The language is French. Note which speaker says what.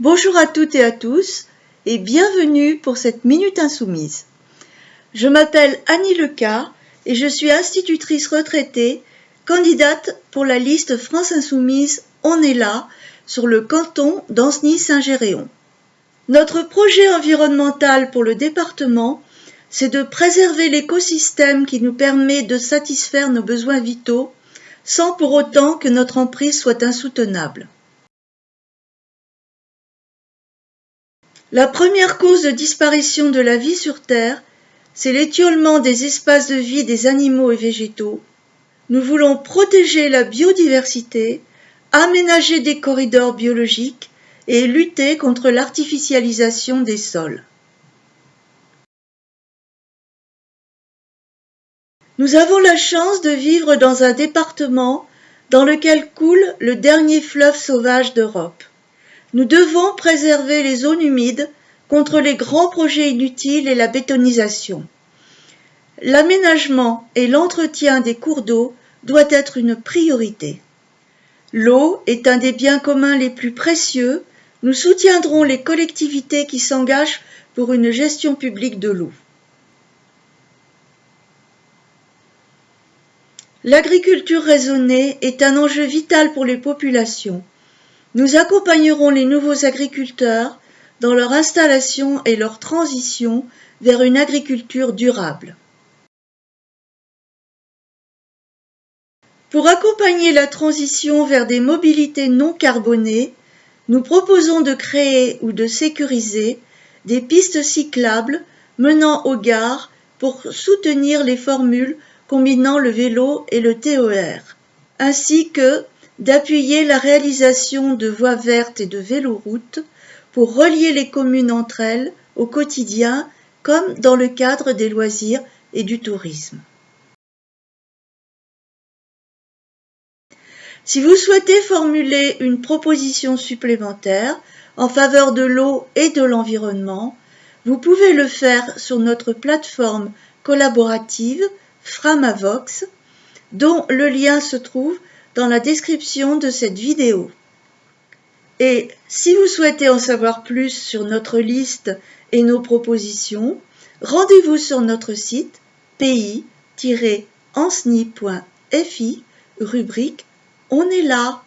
Speaker 1: Bonjour à toutes et à tous et bienvenue pour cette Minute Insoumise. Je m'appelle Annie Leca et je suis institutrice retraitée, candidate pour la liste France Insoumise On est là sur le canton d'Ancenis-Saint-Géréon. Notre projet environnemental pour le département, c'est de préserver l'écosystème qui nous permet de satisfaire nos besoins vitaux sans pour autant que notre emprise soit insoutenable. La première cause de disparition de la vie sur Terre, c'est l'étiolement des espaces de vie des animaux et végétaux. Nous voulons protéger la biodiversité, aménager des corridors biologiques et lutter contre l'artificialisation des sols. Nous avons la chance de vivre dans un département dans lequel coule le dernier fleuve sauvage d'Europe. Nous devons préserver les zones humides contre les grands projets inutiles et la bétonisation. L'aménagement et l'entretien des cours d'eau doit être une priorité. L'eau est un des biens communs les plus précieux. Nous soutiendrons les collectivités qui s'engagent pour une gestion publique de l'eau. L'agriculture raisonnée est un enjeu vital pour les populations. Nous accompagnerons les nouveaux agriculteurs dans leur installation et leur transition vers une agriculture durable. Pour accompagner la transition vers des mobilités non carbonées, nous proposons de créer ou de sécuriser des pistes cyclables menant aux gares pour soutenir les formules combinant le vélo et le TER, ainsi que d'appuyer la réalisation de voies vertes et de véloroutes pour relier les communes entre elles au quotidien comme dans le cadre des loisirs et du tourisme. Si vous souhaitez formuler une proposition supplémentaire en faveur de l'eau et de l'environnement, vous pouvez le faire sur notre plateforme collaborative Framavox, dont le lien se trouve dans la description de cette vidéo. Et si vous souhaitez en savoir plus sur notre liste et nos propositions, rendez-vous sur notre site pays-ensni.fi, rubrique On est là